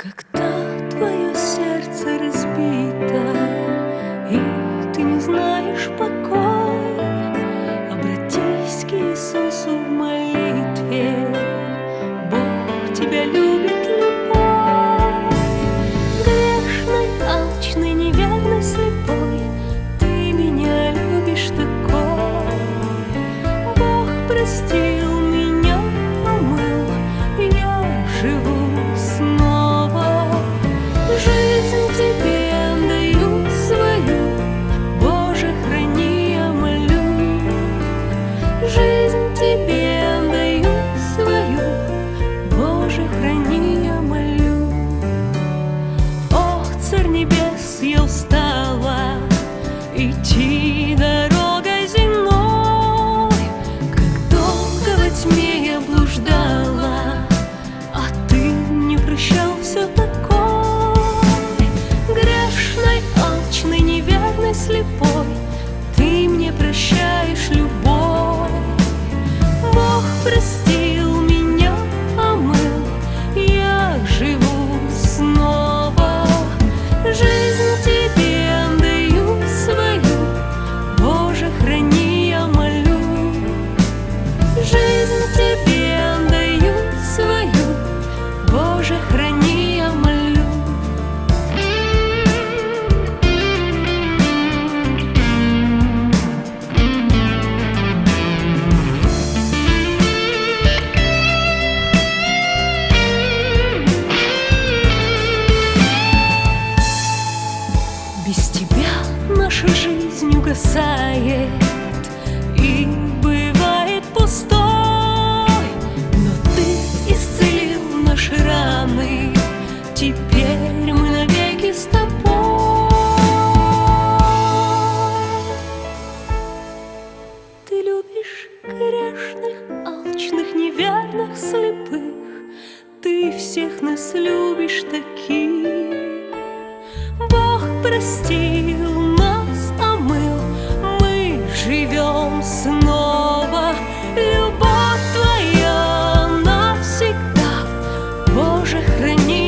Когда твое сердце разбито, и ты не знаешь покоя, обратись к Иисусу в молитве. Бог тебя любит любой. Грешный, алчный, неверный, слепой, ты меня любишь такой. Бог, прости. se eu estar Боже, храни, я молю. Без тебя наша жизнь угасает. страны. Теперь мы навеки с тобой. Ты любишь грешных, алчных, неверных, слепых. Ты всех нас любишь таких. Бог простил нас, а мы, мы живем снова. хранить